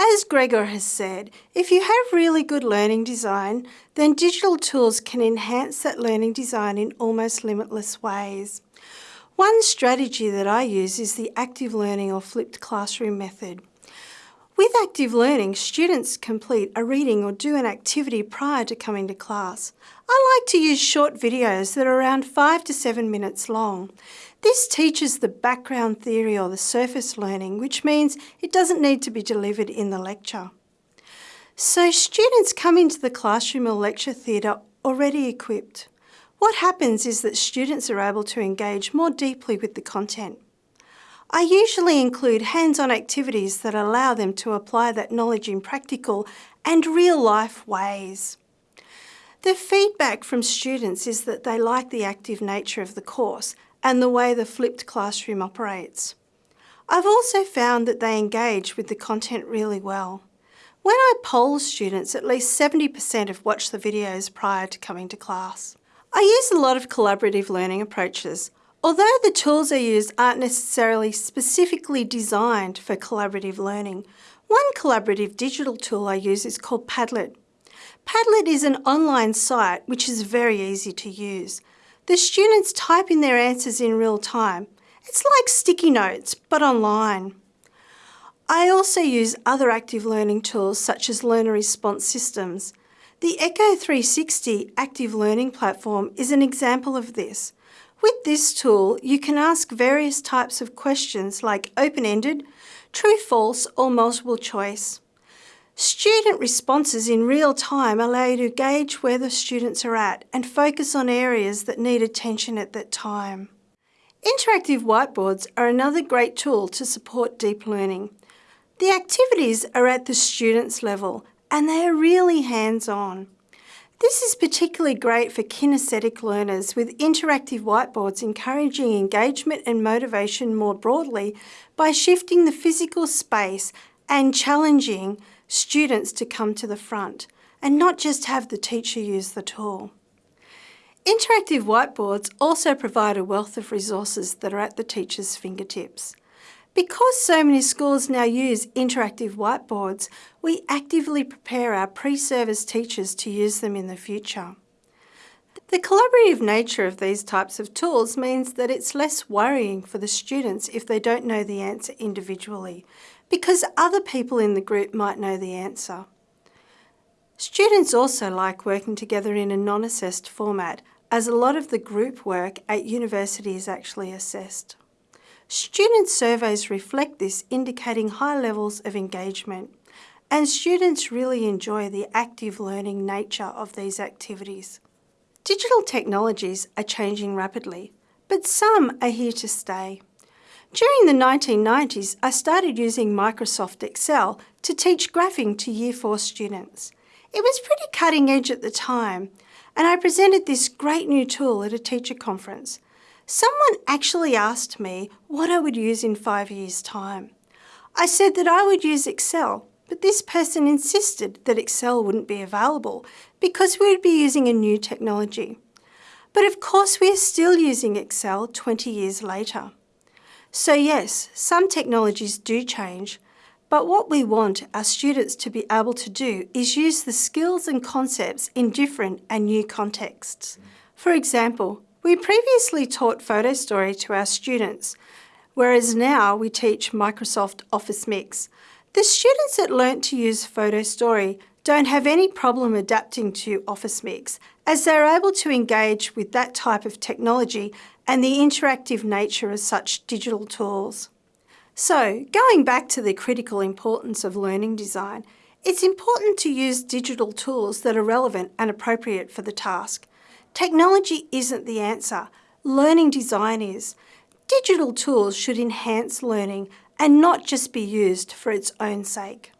As Gregor has said, if you have really good learning design, then digital tools can enhance that learning design in almost limitless ways. One strategy that I use is the active learning or flipped classroom method. With active learning, students complete a reading or do an activity prior to coming to class. I like to use short videos that are around five to seven minutes long. This teaches the background theory or the surface learning, which means it doesn't need to be delivered in the lecture. So students come into the classroom or lecture theatre already equipped. What happens is that students are able to engage more deeply with the content. I usually include hands-on activities that allow them to apply that knowledge in practical and real-life ways. The feedback from students is that they like the active nature of the course and the way the flipped classroom operates. I've also found that they engage with the content really well. When I poll students, at least 70% have watched the videos prior to coming to class. I use a lot of collaborative learning approaches. Although the tools I use aren't necessarily specifically designed for collaborative learning, one collaborative digital tool I use is called Padlet. Padlet is an online site which is very easy to use. The students type in their answers in real time. It's like sticky notes, but online. I also use other active learning tools such as learner response systems. The Echo 360 active learning platform is an example of this. With this tool, you can ask various types of questions like open-ended, true-false or multiple choice. Student responses in real time allow you to gauge where the students are at and focus on areas that need attention at that time. Interactive whiteboards are another great tool to support deep learning. The activities are at the student's level and they are really hands-on. This is particularly great for kinesthetic learners with interactive whiteboards encouraging engagement and motivation more broadly by shifting the physical space and challenging students to come to the front and not just have the teacher use the tool. Interactive whiteboards also provide a wealth of resources that are at the teacher's fingertips. Because so many schools now use interactive whiteboards, we actively prepare our pre-service teachers to use them in the future. The collaborative nature of these types of tools means that it's less worrying for the students if they don't know the answer individually, because other people in the group might know the answer. Students also like working together in a non-assessed format, as a lot of the group work at university is actually assessed. Student surveys reflect this, indicating high levels of engagement. And students really enjoy the active learning nature of these activities. Digital technologies are changing rapidly, but some are here to stay. During the 1990s, I started using Microsoft Excel to teach graphing to Year 4 students. It was pretty cutting edge at the time, and I presented this great new tool at a teacher conference. Someone actually asked me what I would use in five years' time. I said that I would use Excel, but this person insisted that Excel wouldn't be available because we would be using a new technology. But of course we are still using Excel 20 years later. So yes, some technologies do change, but what we want our students to be able to do is use the skills and concepts in different and new contexts. For example, we previously taught Photo Story to our students, whereas now we teach Microsoft Office Mix. The students that learnt to use Photo Story don't have any problem adapting to Office Mix as they're able to engage with that type of technology and the interactive nature of such digital tools. So, going back to the critical importance of learning design, it's important to use digital tools that are relevant and appropriate for the task. Technology isn't the answer, learning design is. Digital tools should enhance learning and not just be used for its own sake.